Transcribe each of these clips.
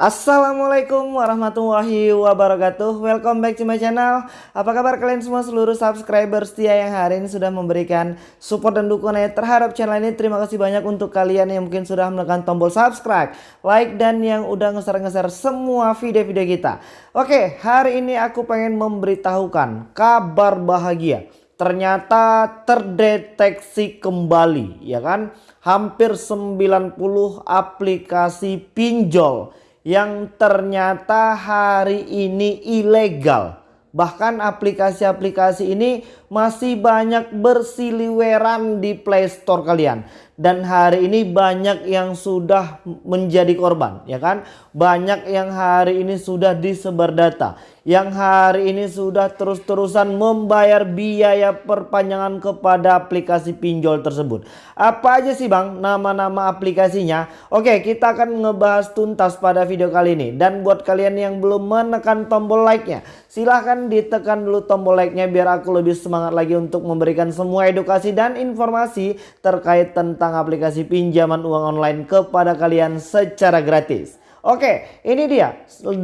Assalamualaikum warahmatullahi wabarakatuh. Welcome back to my channel. Apa kabar kalian semua seluruh subscriber setia yang hari ini sudah memberikan support dan dukungan terhadap channel ini? Terima kasih banyak untuk kalian yang mungkin sudah menekan tombol subscribe Like dan yang udah ngeser-ngeser semua video-video kita. Oke hari ini aku pengen memberitahukan kabar bahagia. Ternyata terdeteksi kembali ya kan? Hampir 90 aplikasi pinjol yang ternyata hari ini ilegal. Bahkan aplikasi-aplikasi ini masih banyak bersiliweran di Play Store kalian. Dan hari ini banyak yang sudah menjadi korban ya kan? Banyak yang hari ini sudah disebar data. Yang hari ini sudah terus-terusan membayar biaya perpanjangan kepada aplikasi pinjol tersebut. Apa aja sih bang nama-nama aplikasinya? Oke kita akan ngebahas tuntas pada video kali ini. Dan buat kalian yang belum menekan tombol like nya silahkan ditekan dulu tombol like nya biar aku lebih semangat lagi untuk memberikan semua edukasi dan informasi terkait tentang tentang aplikasi pinjaman uang online kepada kalian secara gratis. Oke, ini dia 80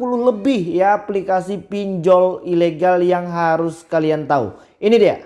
lebih ya aplikasi pinjol ilegal yang harus kalian tahu. Ini dia.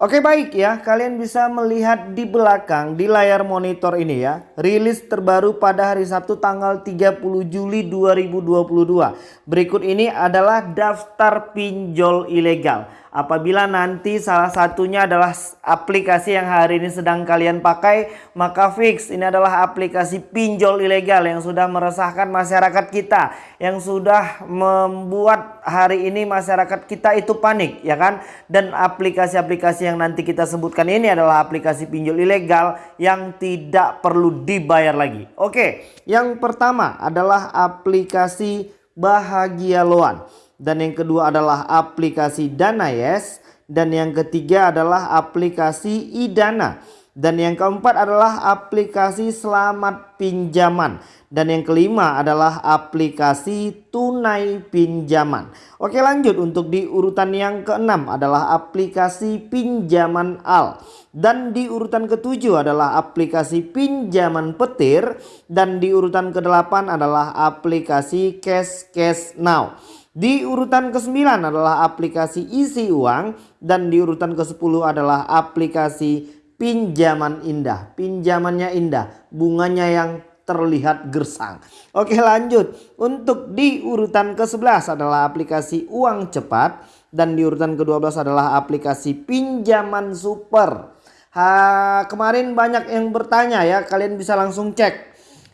Oke baik ya, kalian bisa melihat di belakang di layar monitor ini ya. Rilis terbaru pada hari Sabtu tanggal 30 Juli 2022. Berikut ini adalah daftar pinjol ilegal. Apabila nanti salah satunya adalah aplikasi yang hari ini sedang kalian pakai, maka fix ini adalah aplikasi pinjol ilegal yang sudah meresahkan masyarakat kita, yang sudah membuat hari ini masyarakat kita itu panik, ya kan? Dan aplikasi-aplikasi yang nanti kita sebutkan ini adalah aplikasi pinjol ilegal yang tidak perlu dibayar lagi. Oke, yang pertama adalah aplikasi Bahagia Loan. Dan yang kedua adalah aplikasi Dana Yes. Dan yang ketiga adalah aplikasi Idana. Dan yang keempat adalah aplikasi Selamat Pinjaman. Dan yang kelima adalah aplikasi tunai pinjaman. Oke lanjut untuk di urutan yang keenam adalah aplikasi pinjaman al. Dan di urutan ketujuh adalah aplikasi pinjaman petir. Dan di urutan kedelapan adalah aplikasi cash cash now. Di urutan ke-9 adalah aplikasi isi uang dan di urutan ke-10 adalah aplikasi pinjaman indah. Pinjamannya indah, bunganya yang terlihat gersang. Oke lanjut. Untuk di urutan ke-11 adalah aplikasi uang cepat dan di urutan ke-12 adalah aplikasi pinjaman super. Ha, kemarin banyak yang bertanya ya, kalian bisa langsung cek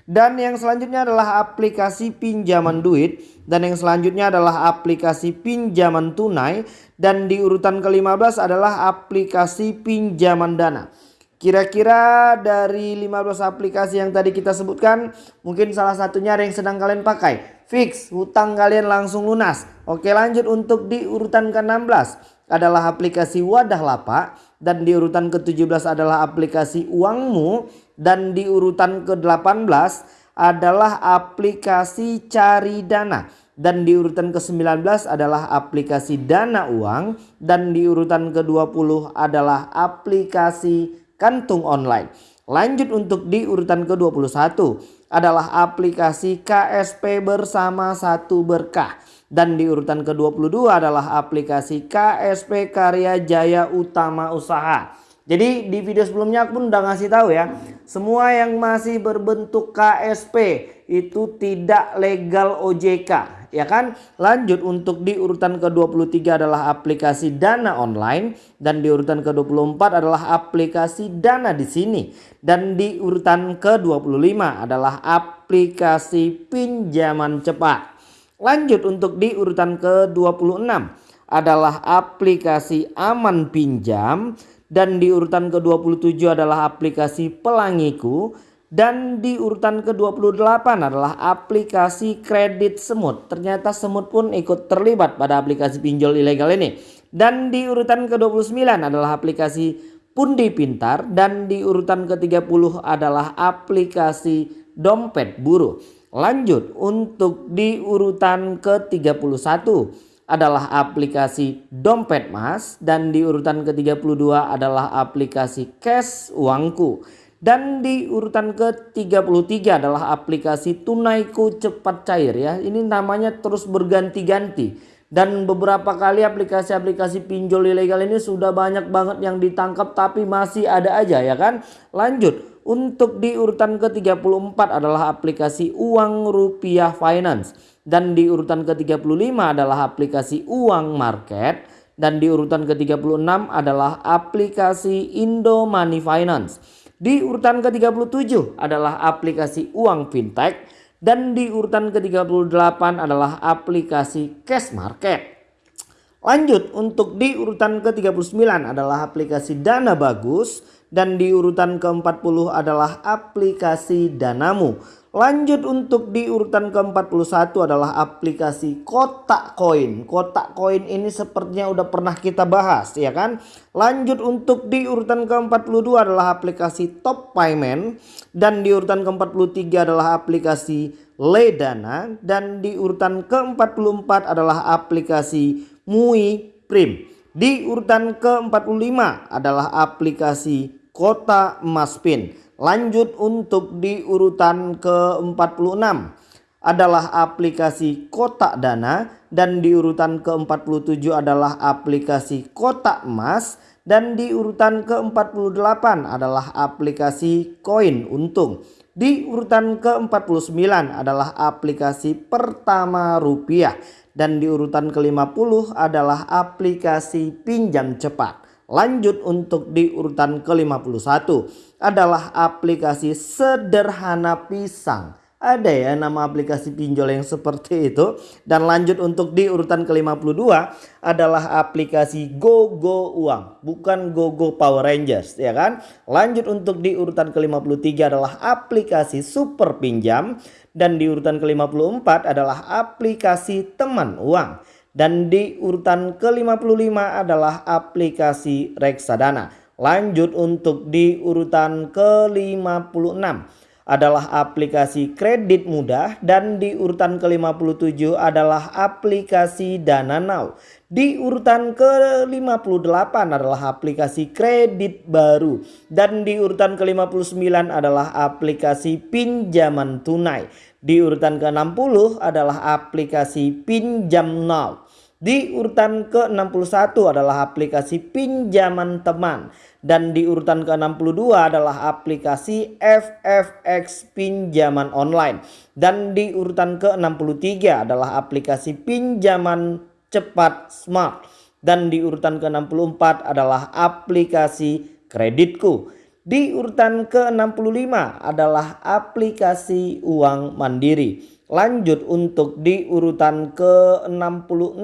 dan yang selanjutnya adalah aplikasi pinjaman duit. Dan yang selanjutnya adalah aplikasi pinjaman tunai. Dan di urutan ke-15 adalah aplikasi pinjaman dana. Kira-kira dari 15 aplikasi yang tadi kita sebutkan mungkin salah satunya ada yang sedang kalian pakai. Fix hutang kalian langsung lunas. Oke lanjut untuk di urutan ke-16 adalah aplikasi Wadah Lapak dan di urutan ke-17 adalah aplikasi Uangmu. Dan di urutan ke-18 adalah aplikasi Cari Dana. Dan di urutan ke-19 adalah aplikasi Dana Uang. Dan di urutan ke-20 adalah aplikasi Kantung Online. Lanjut untuk di urutan ke-21 adalah aplikasi KSP bersama satu berkah. Dan di urutan ke-22 adalah aplikasi KSP Karya Jaya Utama Usaha. Jadi di video sebelumnya aku pun udah ngasih tahu ya. Semua yang masih berbentuk KSP itu tidak legal OJK. Ya kan? Lanjut untuk di urutan ke-23 adalah aplikasi Dana online. Dan di urutan ke-24 adalah aplikasi Dana di sini. Dan di urutan ke-25 adalah aplikasi pinjaman cepat. Lanjut untuk di urutan ke-26 adalah aplikasi aman pinjam dan di urutan ke-27 adalah aplikasi pelangiku dan di urutan ke-28 adalah aplikasi kredit semut. Ternyata semut pun ikut terlibat pada aplikasi pinjol ilegal ini. Dan di urutan ke-29 adalah aplikasi pundi pintar dan di urutan ke-30 adalah aplikasi dompet buruh. Lanjut untuk di urutan ke-31 adalah aplikasi dompet mas dan di urutan ke-32 adalah aplikasi cash uangku. Dan di urutan ke-33 adalah aplikasi Tunaiku Cepat Cair ya. Ini namanya terus berganti-ganti. Dan beberapa kali aplikasi-aplikasi pinjol ilegal ini sudah banyak banget yang ditangkap tapi masih ada aja ya kan. Lanjut. Untuk di urutan ke-34 adalah aplikasi Uang Rupiah Finance. Dan di urutan ke-35 adalah aplikasi Uang Market. Dan di urutan ke-36 adalah aplikasi Indo Money Finance. Di urutan ke-37 adalah aplikasi uang fintech dan di urutan ke-38 adalah aplikasi cash market. Lanjut untuk di urutan ke-39 adalah aplikasi Dana Bagus dan di urutan ke-40 adalah aplikasi Danamu. Lanjut untuk di urutan ke-41 adalah aplikasi kotak koin. Kotak koin ini sepertinya udah pernah kita bahas ya kan. Lanjut untuk di urutan ke-42 adalah aplikasi Top Payment. Dan di urutan ke-43 adalah aplikasi Ledana. Dan di urutan ke-44 adalah aplikasi Mui Prim. Di urutan ke-45 adalah aplikasi Kota Emas Pin. Lanjut untuk di urutan ke-46 adalah aplikasi kotak dana dan di urutan ke-47 adalah aplikasi kotak emas dan di urutan ke-48 adalah aplikasi koin untung. Di urutan ke-49 adalah aplikasi pertama rupiah dan di urutan ke-50 adalah aplikasi pinjam cepat. Lanjut untuk di urutan ke-51 adalah aplikasi sederhana pisang. Ada ya nama aplikasi pinjol yang seperti itu. Dan lanjut untuk di urutan ke-52 adalah aplikasi GoGo Uang. Bukan GoGo Power Rangers ya kan. Lanjut untuk di urutan ke-53 adalah aplikasi Super Pinjam. Dan di urutan ke-54 adalah aplikasi Teman Uang. Dan di urutan ke-55 adalah aplikasi reksadana. Lanjut untuk di urutan ke-56 adalah aplikasi kredit mudah dan di urutan ke-57 adalah aplikasi Dana Now. Di urutan ke-58 adalah aplikasi kredit baru dan di urutan ke-59 adalah aplikasi pinjaman tunai. Di urutan ke-60 adalah aplikasi pinjam now. Di urutan ke-61 adalah aplikasi pinjaman teman. Dan di urutan ke-62 adalah aplikasi FFX pinjaman online. Dan di urutan ke-63 adalah aplikasi pinjaman cepat smart. Dan di urutan ke-64 adalah aplikasi kreditku. Di urutan ke-65 adalah aplikasi uang mandiri. Lanjut untuk di urutan ke-66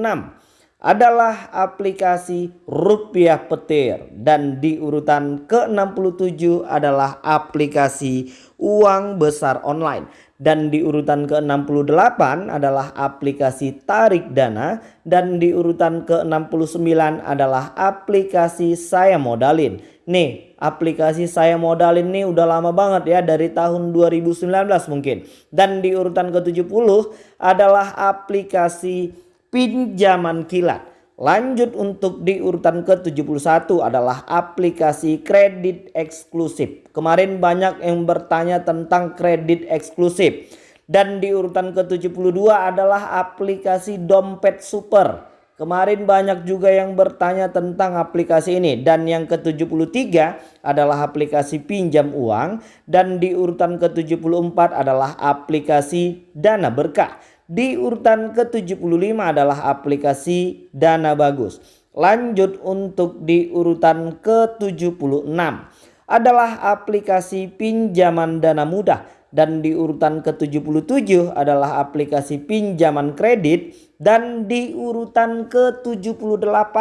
adalah aplikasi rupiah petir. Dan di urutan ke-67 adalah aplikasi uang besar online. Dan di urutan ke-68 adalah aplikasi tarik dana. Dan di urutan ke-69 adalah aplikasi saya modalin. Nih aplikasi saya modalin nih udah lama banget ya dari tahun 2019 mungkin. Dan di urutan ke-70 adalah aplikasi pinjaman kilat. Lanjut untuk di urutan ke-71 adalah aplikasi kredit eksklusif. Kemarin banyak yang bertanya tentang kredit eksklusif. Dan di urutan ke-72 adalah aplikasi dompet super. Kemarin banyak juga yang bertanya tentang aplikasi ini dan yang ke-73 adalah aplikasi pinjam uang dan di urutan ke-74 adalah aplikasi Dana Berkah. Di urutan ke-75 adalah aplikasi Dana Bagus. Lanjut untuk di urutan ke-76 adalah aplikasi pinjaman dana mudah dan di urutan ke-77 adalah aplikasi pinjaman kredit dan di urutan ke-78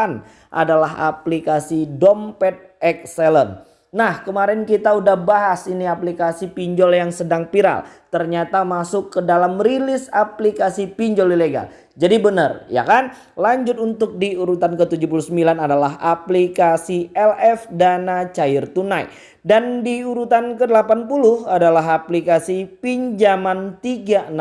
adalah aplikasi dompet excellent. Nah kemarin kita udah bahas ini aplikasi pinjol yang sedang viral. Ternyata masuk ke dalam rilis aplikasi pinjol ilegal. Jadi benar ya kan. Lanjut untuk di urutan ke-79 adalah aplikasi LF Dana Cair Tunai. Dan di urutan ke-80 adalah aplikasi pinjaman 360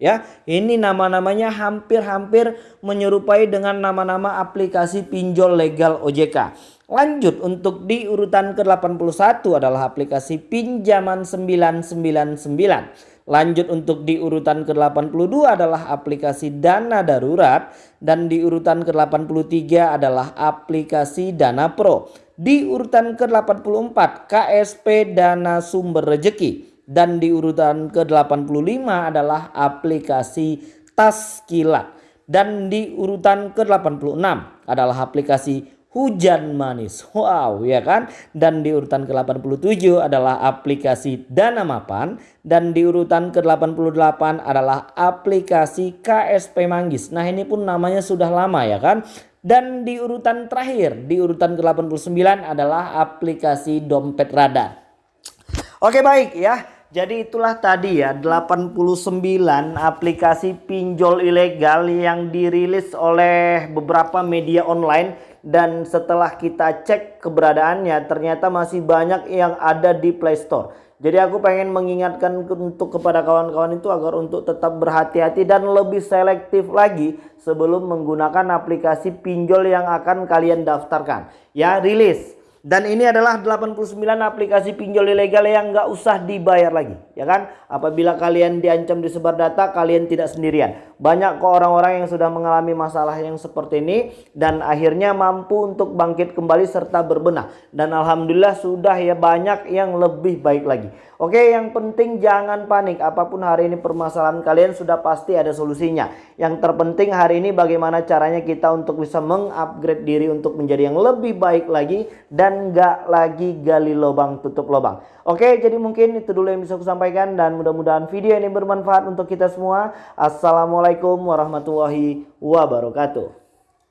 ya. Ini nama-namanya hampir-hampir menyerupai dengan nama-nama aplikasi pinjol legal OJK. Lanjut untuk di urutan ke-81 adalah aplikasi pinjaman 999. Lanjut untuk di urutan ke-82 adalah aplikasi dana darurat dan di urutan ke-83 adalah aplikasi dana pro. Di urutan ke-84 KSP dana sumber rejeki dan di urutan ke-85 adalah aplikasi tas kilat dan di urutan ke-86 adalah aplikasi hujan manis. Wow, ya kan? Dan di urutan ke-87 adalah aplikasi Dana Mapan dan di urutan ke-88 adalah aplikasi KSP Manggis. Nah, ini pun namanya sudah lama ya kan? Dan di urutan terakhir, di urutan ke-89 adalah aplikasi Dompet Radar. Oke, baik ya. Jadi itulah tadi ya 89 aplikasi pinjol ilegal yang dirilis oleh beberapa media online dan setelah kita cek keberadaannya ternyata masih banyak yang ada di Play Store. Jadi aku pengen mengingatkan untuk kepada kawan-kawan itu agar untuk tetap berhati-hati dan lebih selektif lagi sebelum menggunakan aplikasi pinjol yang akan kalian daftarkan. Ya rilis dan ini adalah 89 aplikasi pinjol ilegal yang nggak usah dibayar lagi, ya kan? Apabila kalian diancam disebar data, kalian tidak sendirian. Banyak kok orang-orang yang sudah mengalami masalah yang seperti ini dan akhirnya mampu untuk bangkit kembali serta berbenah. Dan alhamdulillah sudah ya banyak yang lebih baik lagi. Oke, yang penting jangan panik. Apa pun hari ini permasalahan kalian sudah pasti ada solusinya. Yang terpenting hari ini bagaimana caranya kita untuk bisa mengupgrade diri untuk menjadi yang lebih baik lagi dan gak lagi gali lubang tutup lubang. Oke, jadi mungkin itu dulu yang bisa aku sampaikan dan mudah-mudahan video ini bermanfaat untuk kita semua. Assalamualaikum warahmatullahi wabarakatuh.